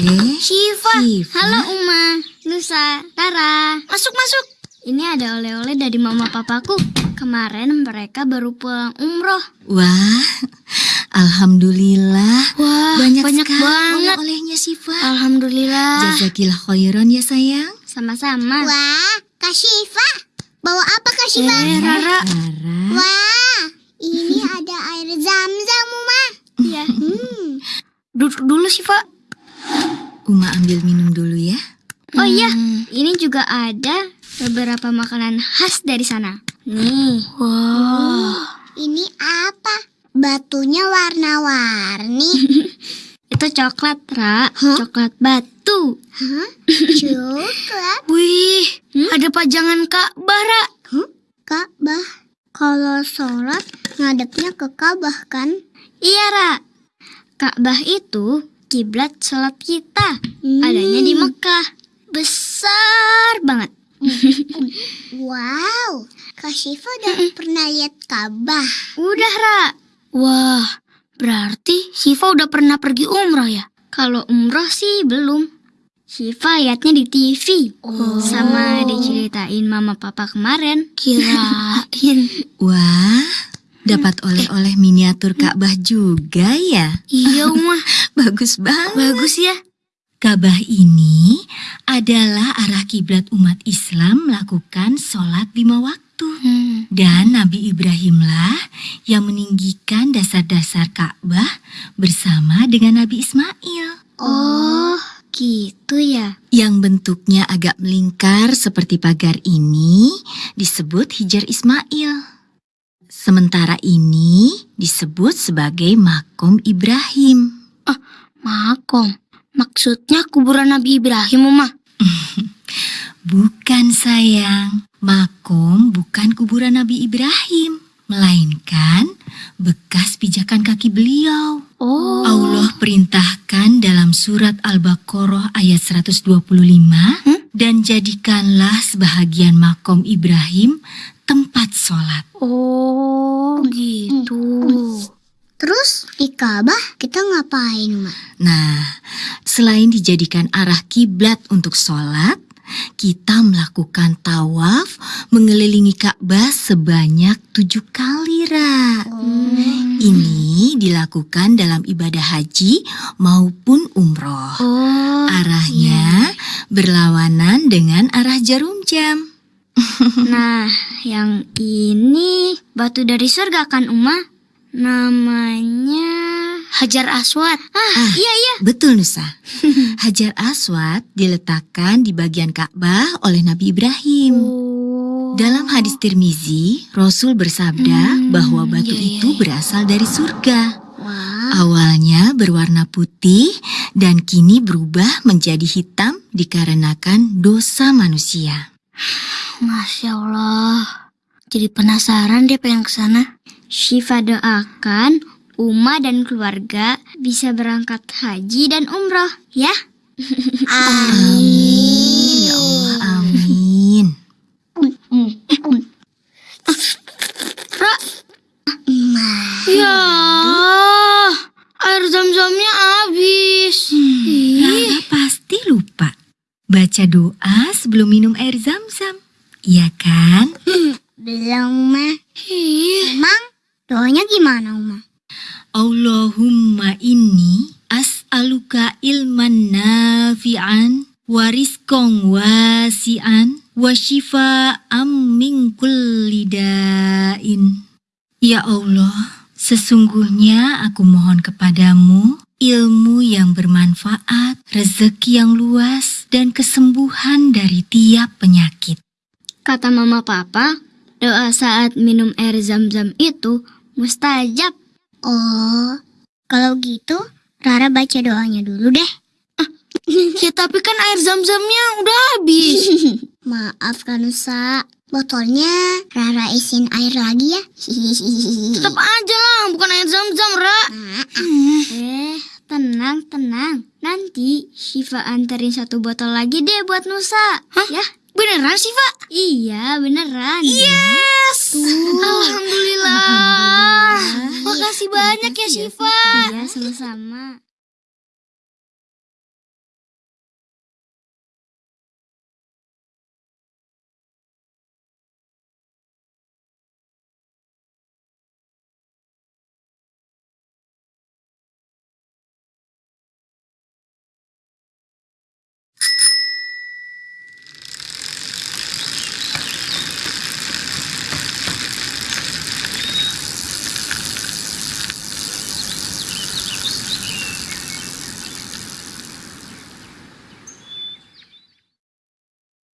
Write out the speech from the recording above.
Eh, Shiva. Shiva. Halo Uma, Nusa, Tara. Masuk, masuk. Ini ada oleh-oleh dari mama papaku. Kemarin mereka baru pulang umroh. Wah, alhamdulillah. Wah, banyak, banyak sekali banget. oleh-olehnya Siva. Alhamdulillah. Jazakillah khairan ya sayang. Sama-sama. Wah, Kak Syifa. Bawa apa Kak Syifa? Eh, Rara. Rara. Wah, ini ada air zam-zam, Uma. Iya. Hmm. Duduk dulu, Shiva. Uma ambil minum dulu ya. Oh iya, ini juga ada beberapa makanan khas dari sana. Nih. Wow. Ini apa? Batunya warna-warni. Itu coklat, Ra. Coklat batu. Hah? Coklat? Wih, ada pajangan Ka'bah, Ra. Ka'bah. Kalau sholat ngadepnya ke Ka'bah kan? Iya, Ra. Ka'bah itu kiblat sholat kita. Hmm. Adanya di Mekah. Besar banget. Wow, Kak Syifa udah pernah lihat Ka'bah. Udah, Ra. Wah, berarti Shiva udah pernah pergi umroh ya? Kalau umroh sih belum. Shiva liatnya di TV. Sama diceritain mama papa kemarin. Kirain. Wah, dapat oleh-oleh miniatur Ka'bah juga ya. iya, Uma. Bagus banget. Bagus ya. Ka'bah ini adalah arah kiblat umat Islam melakukan sholat lima waktu. Hmm. Dan Nabi Ibrahimlah yang meninggikan dasar-dasar Ka'bah bersama dengan Nabi Ismail. Oh, gitu ya. Yang bentuknya agak melingkar seperti pagar ini disebut Hijar Ismail. Sementara ini disebut sebagai Makom Ibrahim. Makom. Maksudnya kuburan Nabi Ibrahim, Uma. Bukan sayang, Makom bukan kuburan Nabi Ibrahim, melainkan bekas pijakan kaki beliau. Oh. Allah perintahkan dalam surat Al-Baqarah ayat 125 dan jadikanlah sebahagian makom Ibrahim tempat sholat. Oh, gitu. Terus di Ka'bah kita ngapain, Uma? Nah, selain dijadikan arah kiblat untuk sholat, kita melakukan tawaf mengelilingi Ka'bah sebanyak tujuh kali, Ra. Ini dilakukan dalam ibadah haji maupun umroh. Oh. Arahnya berlawanan dengan arah jarum jam. Nah, yang ini batu dari surga kan, Uma? Namanya Hajar Aswad. Ah, Ah. iya iya. Betul Nusa. Hajar Aswad diletakkan di bagian Ka'bah oleh Nabi Ibrahim. Oh. Dalam hadis Tirmizi, Rasul bersabda Hmm, bahwa batu iya, iya, itu iya. berasal dari surga. Wah. Awalnya berwarna putih dan kini berubah menjadi hitam dikarenakan dosa manusia. Masya Allah. Jadi penasaran deh pengen ke sana. Syifa doakan Uma dan keluarga bisa berangkat haji dan umroh, ya. Amin. Ya Allah, amin. Ra. Ya, air zam-zamnya habis. Rara pasti lupa. Baca doa sebelum minum air zam-zam. Iya kan? Belum, wasi'an wa shifa'an min kulli da'in. Ya Allah, sesungguhnya aku mohon kepadamu ilmu yang bermanfaat, rezeki yang luas, dan kesembuhan dari tiap penyakit. Kata mama papa, doa saat minum air zam-zam itu mustajab. Oh, kalau gitu Rara baca doanya dulu deh. Ya tapi kan air zam-zamnya udah habis. Maaf Kanusa. Botolnya Rara isin air lagi ya. Tetap aja lah, bukan air zam-zam, Ra. Nah, Eh, tenang, tenang. Nanti Shiva anterin satu botol lagi deh buat Nusa. Hah? Ya, beneran Shiva? Iya, beneran. Yes! Alhamdulillah. Makasih banyak ya Shiva. Iya, sama-sama.